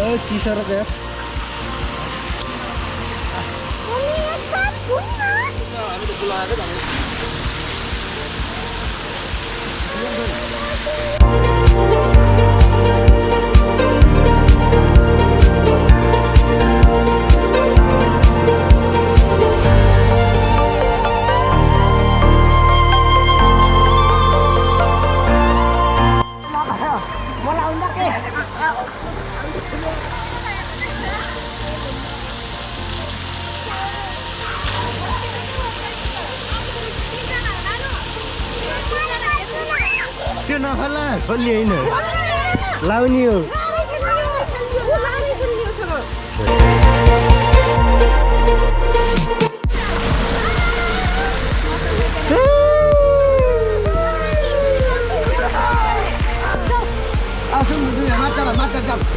Oh, kisarap ya. Ini udah pulang. nào hả là phân liền nữa? Lao nhiều Hãy subscribe cho kênh Ghiền Mì Gõ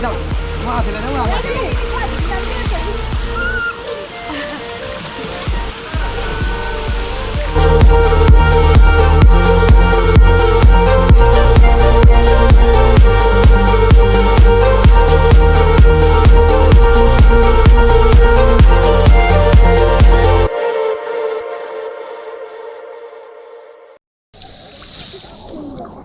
Để không bỏ lỡ những video hấp dẫn Ой, нахуй.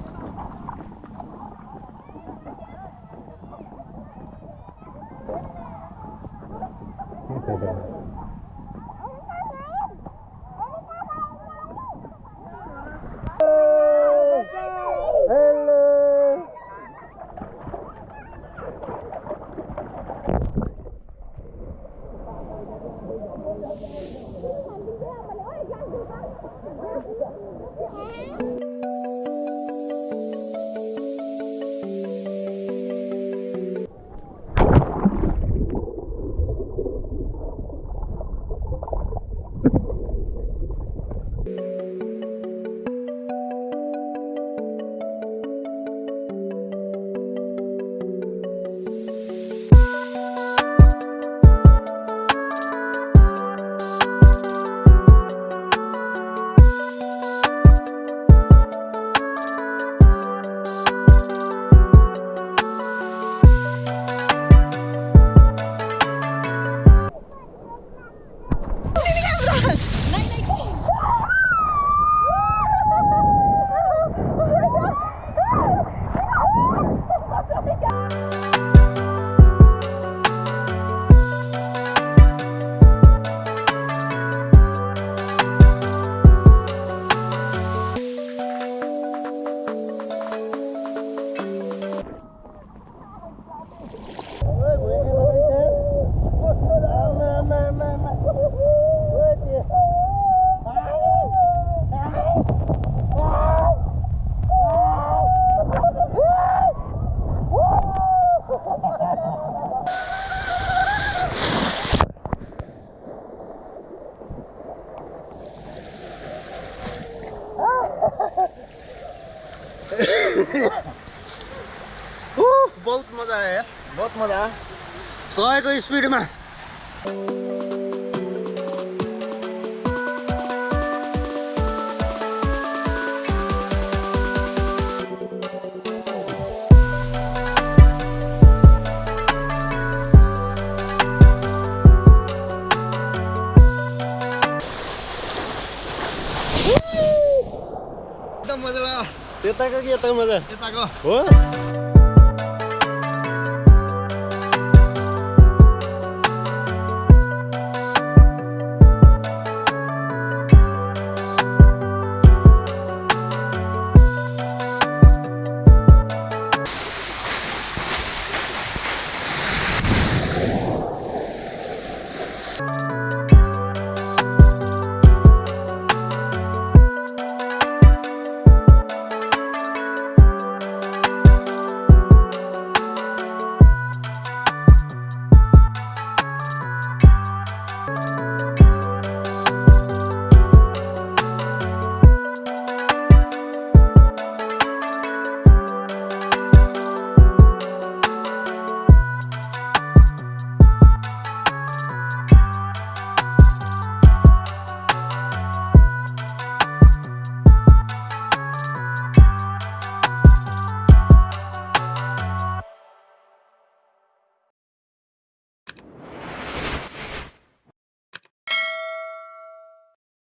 सयको स्पिडमा एकदम मजा लाग्यो त्यताको कि यताको मजा यताको हो